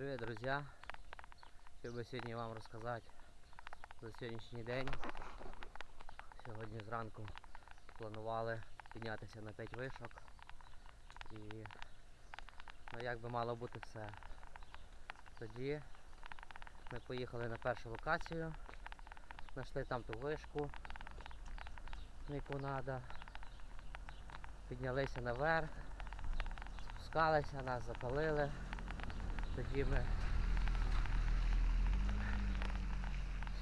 Привіт, друзі! Хотів би сьогодні вам розказати за сьогоднішній день. Сьогодні зранку планували піднятися на 5 вишок. І ну, як би мало бути все. Тоді ми поїхали на першу локацію, знайшли там ту вишку, яку треба. Піднялися наверх, спускалися, нас запалили. Тоді ми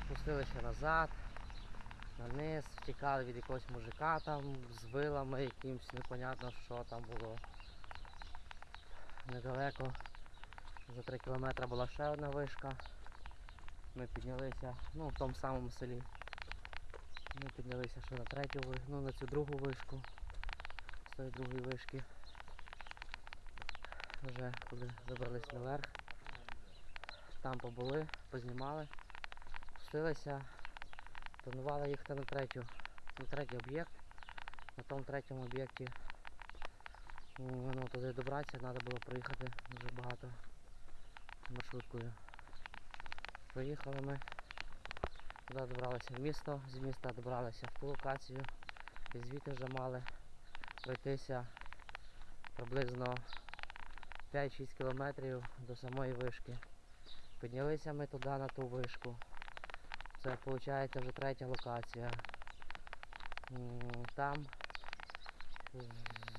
спустилися назад, на низ, втікали від якогось мужика там з вилами якимсь, непонятно що там було. Недалеко за 3 кілометри була ще одна вишка. Ми піднялися, ну в тому самому селі. Ми піднялися ще на третю ну на цю другу вишку. З тої другої вишки. Вже коли вибрались наверх. Там побули, познімали, спустилися, планували їхати на третю, на третій об'єкт. На тому третьому об'єкті ну, туди добратися, треба було проїхати дуже багато маршруткою. Проїхали ми, туди добралися в місто, з міста добралися в ту локацію і звідти вже мали пройтися приблизно 5-6 кілометрів до самої вишки. Піднялися ми туди на ту вишку. Це виходить вже третя локація. Там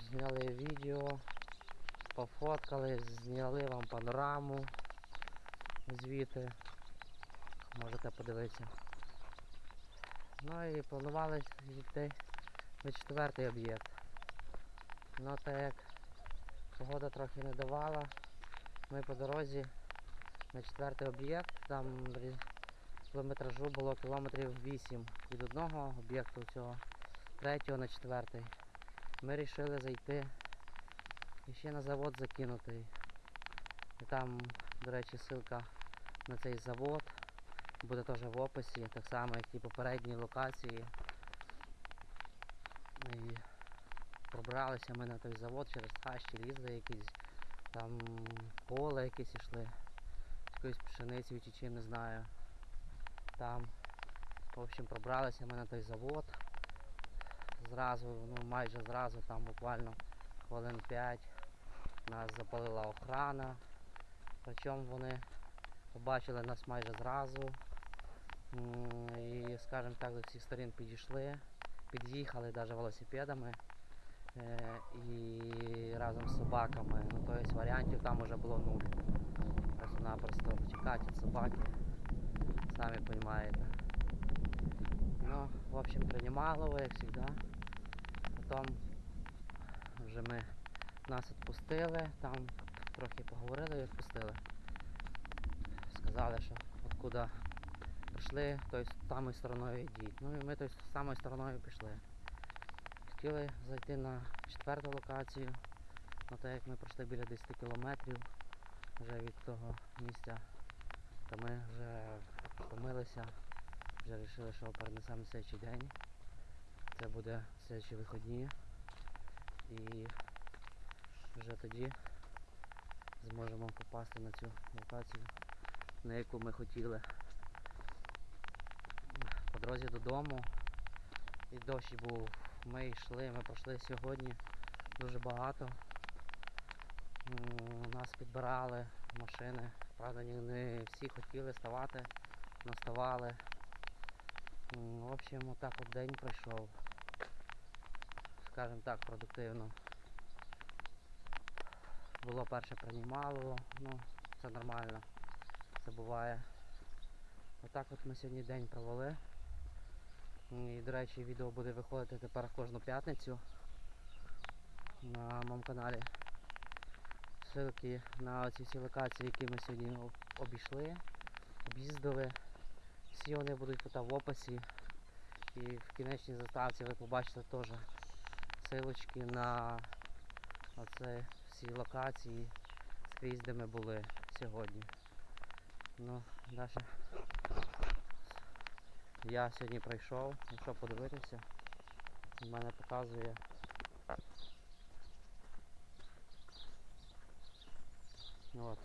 зняли відео, пофоткали, зняли вам панораму звідти. Можете подивитися. Ну і планували йти на четвертий об'єкт. Ну так як погода трохи не давала, ми по дорозі на четвертий об'єкт, там рі- кілометражу було кілометрів 8 від одного об'єкту цього, третього на четвертий. Ми вирішили зайти і ще на завод закинутий. І там, до речі, ссылка на цей завод буде теж в описі, так само як і попередні локації. І пробралися ми на той завод через хащі, лізли якісь, там поле якесь йшли якоїсь пшениці чи чим не знаю. Там, в общем, пробралися ми на той завод. Зразу, ну майже зразу, там буквально хвилин 5 нас запалила охрана. Причому вони побачили нас майже зразу. І, скажімо так, з всіх сторін підійшли, під'їхали навіть велосипедами і разом з собаками. Ну, тобто варіантів там вже було нуль. Просто-напросто втікати від собаки. Самі розумієте. Ну, в общем, приймало, як завжди. Потім вже ми нас відпустили, там трохи поговорили і відпустили. Сказали, що откуда прийшли, тою самою стороною йдіть. Ну і ми тою самою стороною пішли. Хотіли зайти на четверту локацію, але так як ми пройшли біля 10 кілометрів вже від того місця, то ми вже помилися, вже вирішили, що перенесемо на слідчий день. Це буде слідчі вихідні. І вже тоді зможемо попасти на цю локацію, на яку ми хотіли. По дорозі додому. І дощ був. Ми йшли, ми пройшли сьогодні дуже багато. Нас підбирали машини. Правда, не- всі хотіли ставати, але ставали. В общем, отак от день пройшов. Скажімо так, продуктивно. Було перше приймало, ну, це нормально. Це буває. Отак от ми сьогодні день провели. І, до речі, відео буде виходити тепер кожну п'ятницю на моєму каналі. Ссылки на ці всі локації, які ми сьогодні обійшли, об'їздили. Всі вони будуть тут в описі. І в кінечній заставці ви побачите теж силочки на оце всі локації скрізь, де ми були сьогодні. Ну, далі. Я сьогодні прийшов, якщо подивитися, в мене показує От.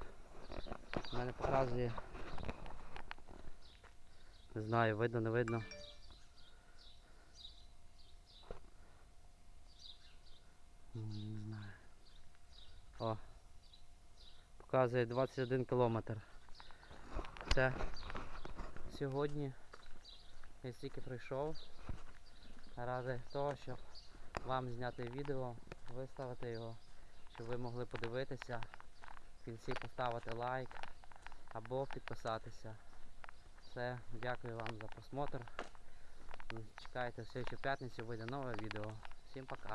Мене показує. Не знаю, видно, не видно. Не знаю. О. Показує 21 кілометр. Це сьогодні я стільки прийшов Ради того, щоб вам зняти відео, виставити його, щоб ви могли подивитися, в кінці поставити лайк або підписатися. Все, дякую вам за просмотр. Чекайте, в следующую п'ятницю вийде нове відео. Всім пока.